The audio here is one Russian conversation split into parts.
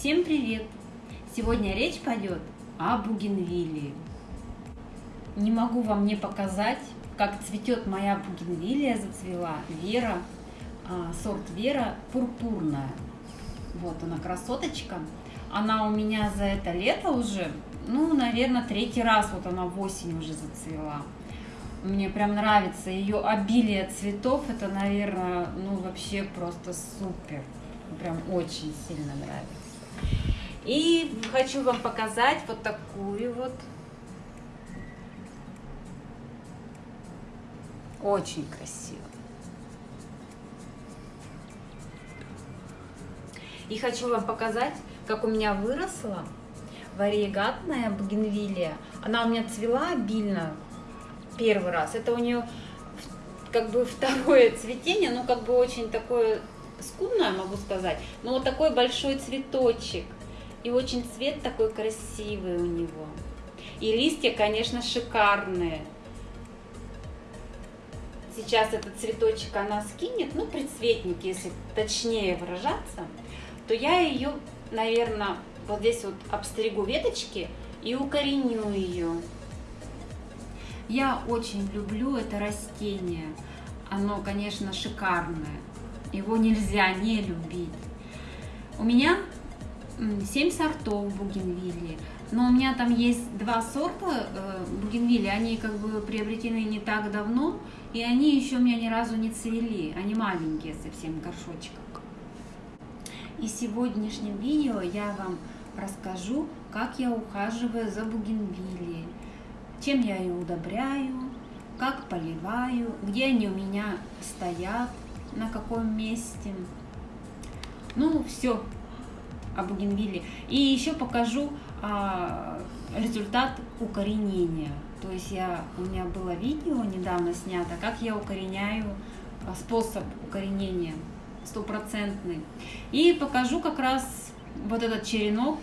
Всем привет! Сегодня речь пойдет о бугенвиллии. Не могу вам не показать, как цветет моя бугенвиллия, зацвела Вера, а, сорт Вера пурпурная. Вот она красоточка. Она у меня за это лето уже, ну, наверное, третий раз вот она в осень уже зацвела. Мне прям нравится ее обилие цветов. Это, наверное, ну вообще просто супер. Прям очень сильно нравится. И хочу вам показать вот такую вот. Очень красиво. И хочу вам показать, как у меня выросла вариегатная бугенвилия. Она у меня цвела обильно первый раз. Это у нее как бы второе цветение, ну как бы очень такое скудное, могу сказать, но вот такой большой цветочек. И очень цвет такой красивый у него. И листья, конечно, шикарные. Сейчас этот цветочек она скинет, ну, предцветник, если точнее выражаться, то я ее, наверное, вот здесь вот обстригу веточки и укореню ее. Я очень люблю это растение. Оно, конечно, шикарное. Его нельзя не любить. У меня 7 сортов бугенвилли. Но у меня там есть два сорта э, бугенвилли, они как бы приобретены не так давно, и они еще у меня ни разу не цвели, они маленькие совсем горшочком. И в сегодняшнем видео я вам расскажу, как я ухаживаю за бугенвиллией чем я ее удобряю, как поливаю, где они у меня стоят, на каком месте. Ну, все о бугенвилле. И еще покажу а, результат укоренения. То есть я, у меня было видео недавно снято, как я укореняю, а, способ укоренения стопроцентный. И покажу как раз вот этот черенок,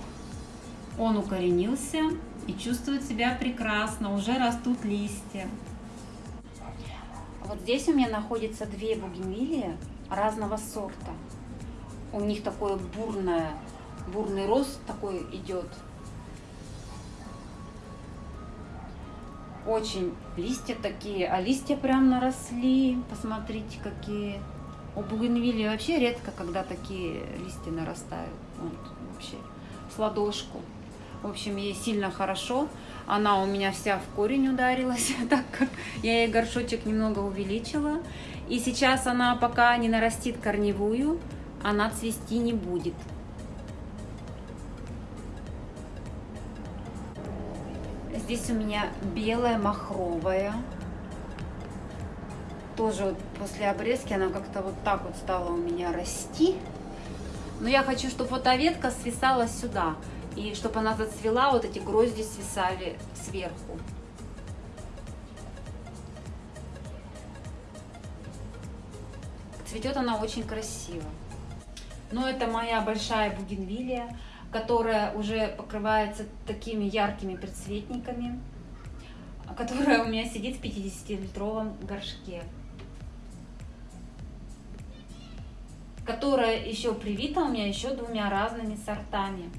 он укоренился и чувствует себя прекрасно, уже растут листья. Вот здесь у меня находится две бугенвилии разного сорта. У них такое бурное, бурный рост такой идет. Очень листья такие, а листья прям наросли. Посмотрите, какие. У бугенвилии вообще редко, когда такие листья нарастают. Вот, вообще, с ладошку. В общем, ей сильно хорошо. Она у меня вся в корень ударилась, так как я ей горшочек немного увеличила. И сейчас она пока не нарастит корневую, она цвести не будет. Здесь у меня белая махровая. Тоже вот после обрезки она как-то вот так вот стала у меня расти. Но я хочу, чтобы вот эта ветка свисала сюда. И чтобы она зацвела, вот эти грозди свисали сверху. Цветет она очень красиво. Но это моя большая бугенвилия, которая уже покрывается такими яркими предцветниками, которая у меня сидит в 50-литровом горшке. Которая еще привита у меня еще двумя разными сортами.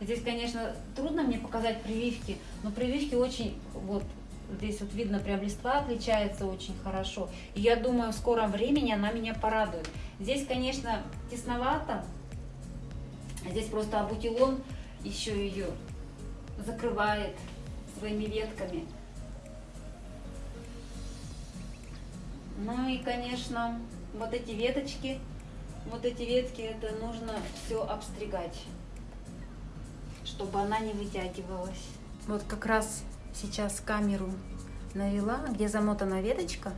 Здесь, конечно, трудно мне показать прививки, но прививки очень, вот здесь вот видно, прям листва отличается очень хорошо. И я думаю, в скором времени она меня порадует. Здесь, конечно, тесновато. Здесь просто абутилон еще ее закрывает своими ветками. Ну и, конечно, вот эти веточки, вот эти ветки, это нужно все обстригать чтобы она не вытягивалась. Вот как раз сейчас камеру навела, где замотана веточка.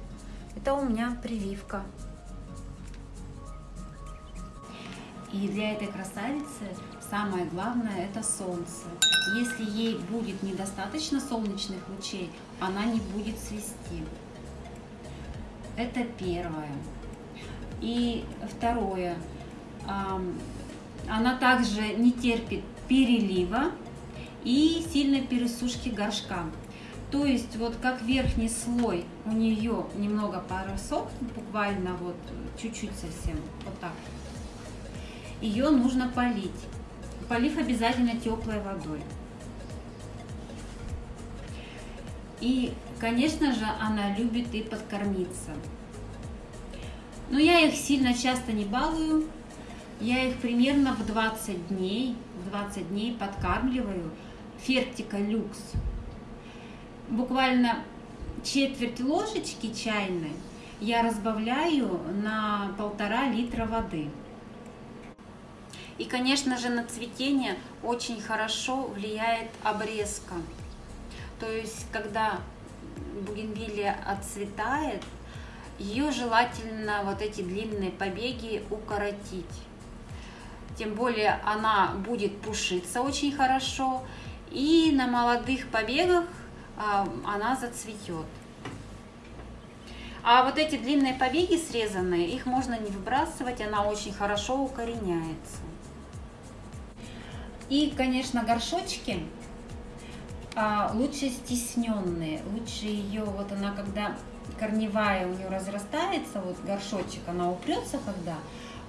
Это у меня прививка. И для этой красавицы самое главное это солнце. Если ей будет недостаточно солнечных лучей, она не будет цвести. Это первое. И второе. Она также не терпит перелива и сильной пересушки горшка. То есть вот как верхний слой у нее немного поросох, буквально вот чуть-чуть совсем, вот так. Ее нужно полить. полив обязательно теплой водой. И, конечно же, она любит и подкормиться. Но я их сильно часто не балую. Я их примерно в 20 дней, в 20 дней подкармливаю фертика люкс. Буквально четверть ложечки чайной я разбавляю на полтора литра воды. И, конечно же, на цветение очень хорошо влияет обрезка. То есть, когда бугенвилия отцветает, ее желательно вот эти длинные побеги укоротить. Тем более она будет пушиться очень хорошо, и на молодых побегах а, она зацветет. А вот эти длинные побеги срезанные, их можно не выбрасывать, она очень хорошо укореняется. И, конечно, горшочки а, лучше стесненные, лучше ее, вот она когда корневая у нее разрастается, вот горшочек, она упрется когда,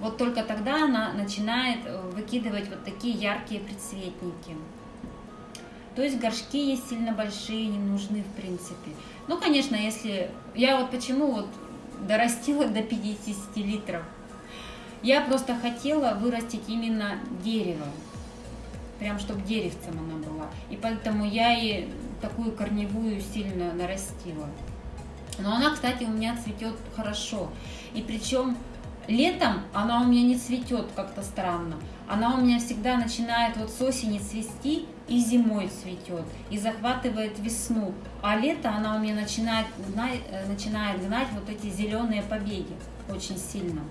вот только тогда она начинает э, выкидывать вот такие яркие предцветники. То есть горшки есть сильно большие, не нужны в принципе. Ну, конечно, если... Я вот почему вот дорастила до 50 литров. Я просто хотела вырастить именно дерево. Прям, чтобы деревцем она была. И поэтому я и такую корневую сильно нарастила. Но она, кстати, у меня цветет хорошо. И причем летом она у меня не цветет как-то странно. Она у меня всегда начинает вот с осени цвести и зимой цветет, и захватывает весну. А лето она у меня начинает, э, начинает гнать вот эти зеленые побеги очень сильно.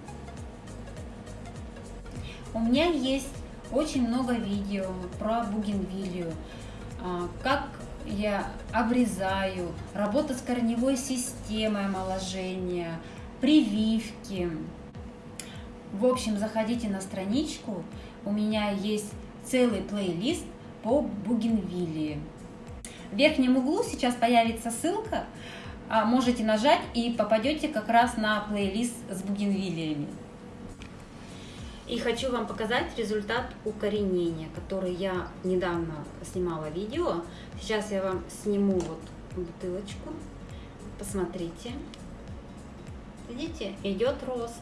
У меня есть очень много видео про бугенвилию, а, как я обрезаю, работа с корневой системой омоложения, прививки. В общем, заходите на страничку, у меня есть целый плейлист по бугенвиллии. В верхнем углу сейчас появится ссылка, а, можете нажать и попадете как раз на плейлист с бугенвиллиями. И хочу вам показать результат укоренения, который я недавно снимала видео. Сейчас я вам сниму вот бутылочку. Посмотрите. Видите, идет рост.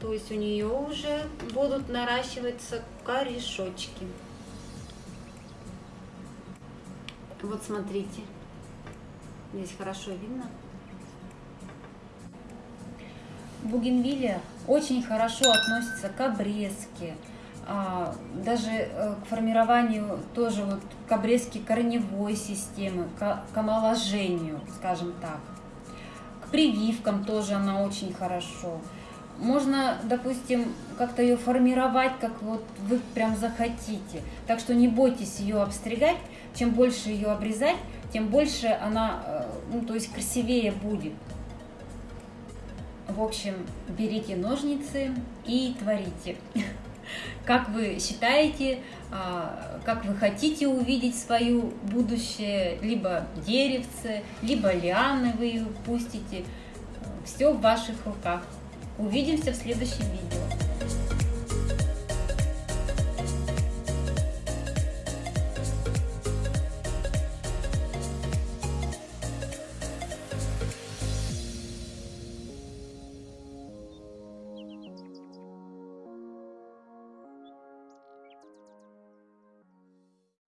То есть у нее уже будут наращиваться корешочки. Вот смотрите. Здесь хорошо видно. Бугенвилия очень хорошо относится к обрезке, а, даже э, к формированию тоже вот к обрезке корневой системы, к, к омоложению, скажем так. К прививкам тоже она очень хорошо. Можно, допустим, как-то ее формировать, как вот вы прям захотите. Так что не бойтесь ее обстригать. Чем больше ее обрезать, тем больше она, э, ну, то есть красивее будет. В общем, берите ножницы и творите. Как вы считаете, а, как вы хотите увидеть свое будущее, либо деревце, либо лианы вы пустите. Все в ваших руках. Увидимся в следующем видео.